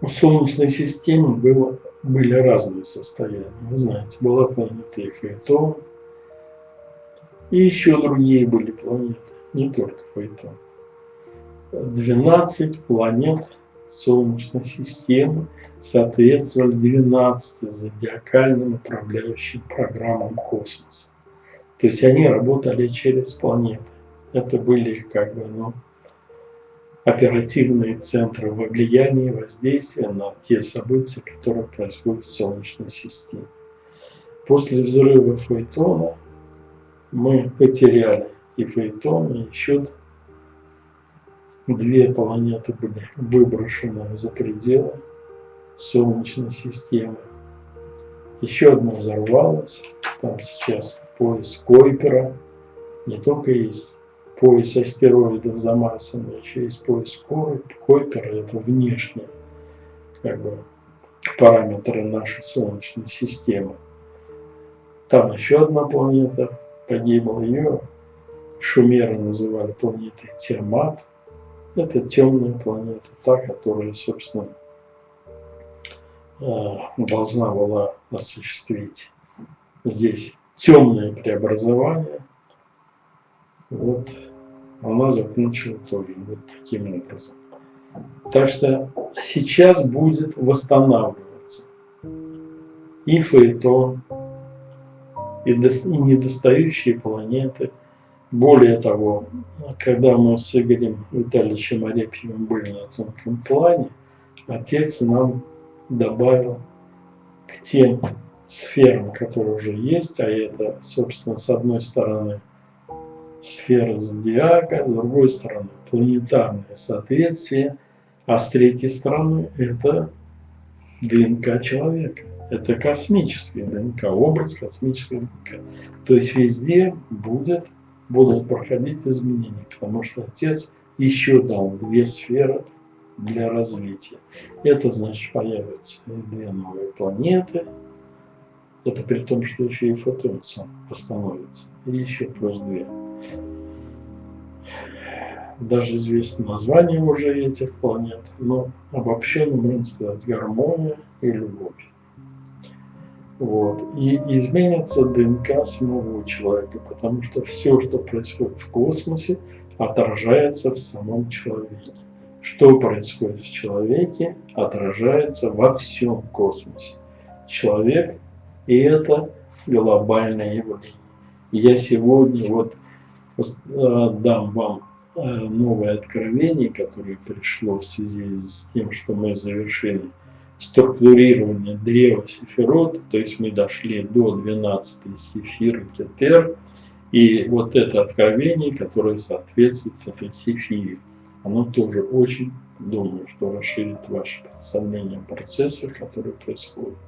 у Солнечной системы было, были разные состояния. Вы знаете, была планета Фейтон, и еще другие были планеты, не только Фейтон. 12 планет Солнечной системы соответствовали 12 зодиакальным управляющим программам космоса. То есть они работали через планеты. Это были как бы ну, оперативные центры влияния и воздействия на те события, которые происходят в Солнечной системе. После взрыва Фейтона мы потеряли и Фейтон, и еще две планеты были выброшены за пределы Солнечной системы. Еще одна взорвалась. Там сейчас пояс Койпера. Не только есть пояс астероидов за Марсом, еще есть пояс Койпера. Это внешние как бы, параметры нашей Солнечной системы. Там еще одна планета погибла. Ее шумеры называли планетой Тиамат. Это темная планета, та, которая, собственно, э, должна была осуществить здесь темное преобразование. Вот она закончила тоже вот таким образом. Так что сейчас будет восстанавливаться и Фейтон, и, недостающие планеты – более того, когда мы с Игорем Витальевичем Арепьевым были на тонком плане, отец нам добавил к тем сферам, которые уже есть, а это, собственно, с одной стороны сфера зодиака, с другой стороны планетарное соответствие, а с третьей стороны это ДНК человека. Это космический ДНК, образ космического ДНК. То есть везде будет будут проходить изменения, потому что Отец еще дал две сферы для развития. Это значит появятся две новые планеты. Это при том, что еще и фотон сам восстановится. И еще плюс две. Даже известно название уже этих планет, но обобщенно можно сказать гармония и любовь. Вот. И изменится ДНК самого человека, потому что все, что происходит в космосе, отражается в самом человеке. Что происходит в человеке, отражается во всем космосе. Человек – и это глобальное явление. я сегодня вот дам вам э, новое откровение, которое пришло в связи с тем, что мы завершили структурирование древа Сефирот, то есть мы дошли до 12 Сефиры Кетер, и вот это откровение, которое соответствует этой Сефире, оно тоже очень, думаю, что расширит ваше представление о процессах, которые происходят.